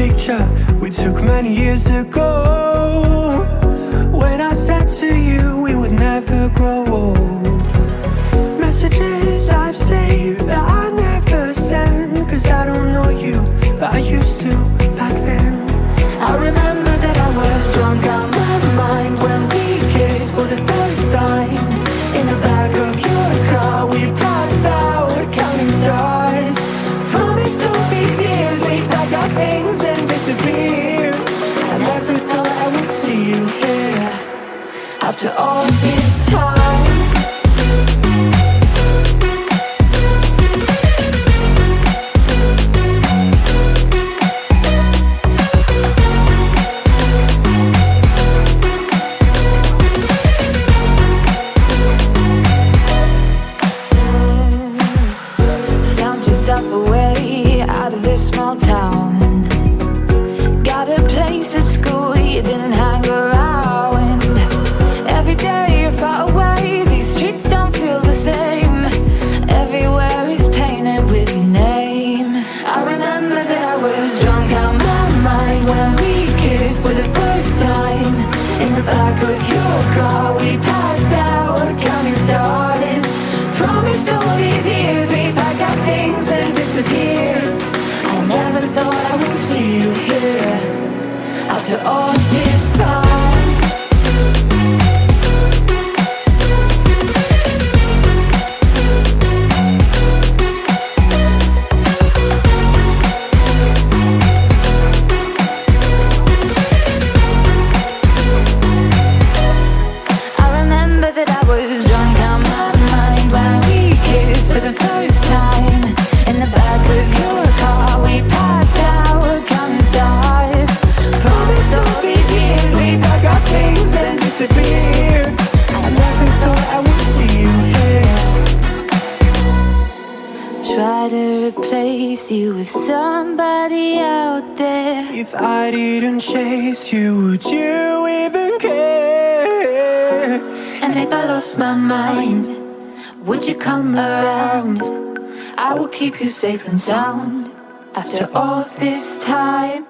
picture we took many years ago. When I said to you we would never grow old Messages I've saved that I never send Cause I don't know you, but I used to and disappear. I never thought I would see you here. After all this time for the first time. In the back of your car we passed out. Coming stars Promised all these years we'd pack our things and disappear. I never thought I would see you here. After all this time to replace you with somebody out there. If I didn't chase you, would you even care? And if I lost my mind, would you come around? I will keep you safe and sound after all this time.